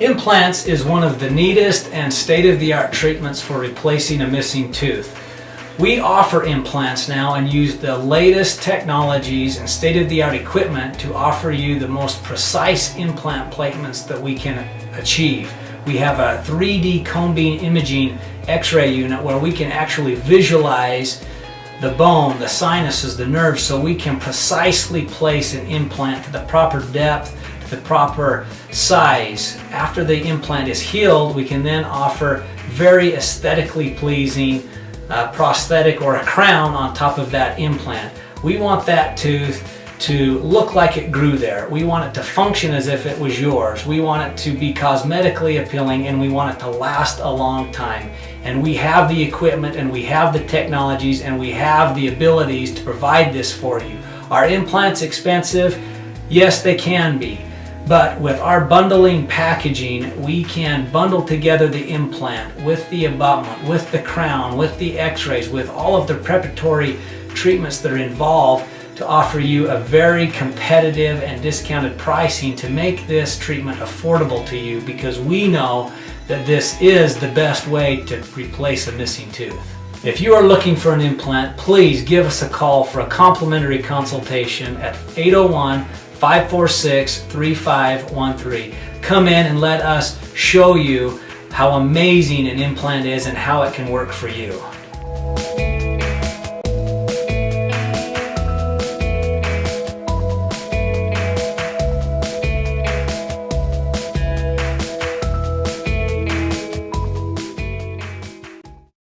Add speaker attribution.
Speaker 1: Implants is one of the neatest and state-of-the-art treatments for replacing a missing tooth. We offer implants now and use the latest technologies and state-of-the-art equipment to offer you the most precise implant placements that we can achieve. We have a 3D cone beam imaging x-ray unit where we can actually visualize the bone, the sinuses, the nerves so we can precisely place an implant to the proper depth the proper size. After the implant is healed, we can then offer very aesthetically pleasing uh, prosthetic or a crown on top of that implant. We want that tooth to look like it grew there. We want it to function as if it was yours. We want it to be cosmetically appealing and we want it to last a long time. And we have the equipment and we have the technologies and we have the abilities to provide this for you. Are implants expensive? Yes, they can be. But with our bundling packaging, we can bundle together the implant with the abutment, with the crown, with the x-rays, with all of the preparatory treatments that are involved to offer you a very competitive and discounted pricing to make this treatment affordable to you because we know that this is the best way to replace a missing tooth. If you are looking for an implant, please give us a call for a complimentary consultation at 801 546 3513. Come in and let us show you how amazing an implant is and how it can work for you.